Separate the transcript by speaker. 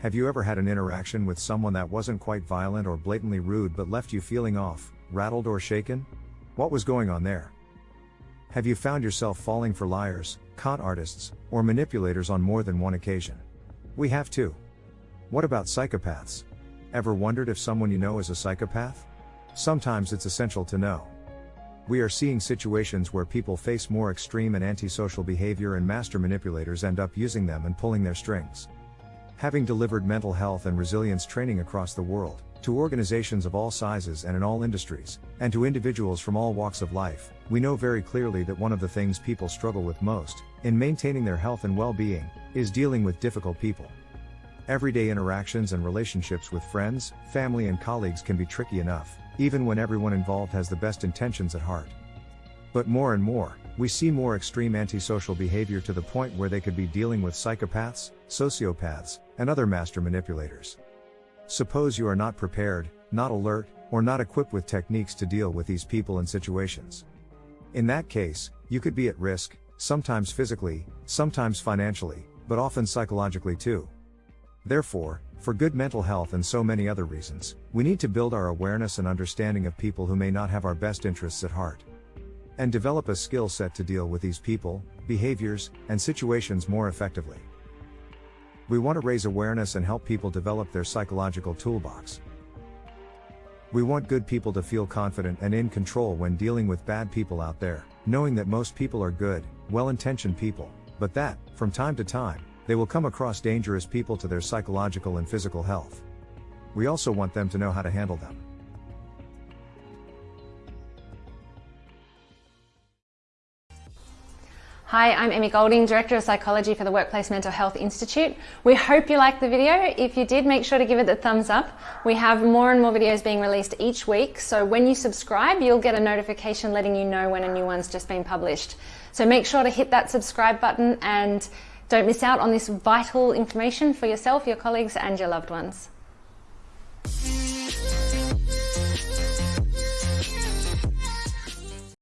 Speaker 1: Have you ever had an interaction with someone that wasn't quite violent or blatantly rude but left you feeling off, rattled, or shaken? What was going on there? Have you found yourself falling for liars, con artists, or manipulators on more than one occasion? We have too. What about psychopaths? Ever wondered if someone you know is a psychopath? Sometimes it's essential to know. We are seeing situations where people face more extreme and antisocial behavior and master manipulators end up using them and pulling their strings. Having delivered mental health and resilience training across the world, to organizations of all sizes and in all industries, and to individuals from all walks of life, we know very clearly that one of the things people struggle with most, in maintaining their health and well being, is dealing with difficult people. Everyday interactions and relationships with friends, family, and colleagues can be tricky enough, even when everyone involved has the best intentions at heart. But more and more, we see more extreme antisocial behavior to the point where they could be dealing with psychopaths, sociopaths, and other master manipulators. Suppose you are not prepared, not alert, or not equipped with techniques to deal with these people and situations. In that case, you could be at risk, sometimes physically, sometimes financially, but often psychologically too. Therefore, for good mental health and so many other reasons, we need to build our awareness and understanding of people who may not have our best interests at heart and develop a skill set to deal with these people, behaviors, and situations more effectively. We want to raise awareness and help people develop their psychological toolbox. We want good people to feel confident and in control when dealing with bad people out there, knowing that most people are good, well intentioned people, but that, from time to time, they will come across dangerous people to their psychological and physical health. We also want them to know how to handle them.
Speaker 2: Hi, I'm Emmy Golding, Director of Psychology for the Workplace Mental Health Institute. We hope you liked the video. If you did, make sure to give it the thumbs up. We have more and more videos being released each week, so when you subscribe, you'll get a notification letting you know when a new one's just been published. So make sure to hit that subscribe button and don't miss out on this vital information for yourself, your colleagues, and your loved ones.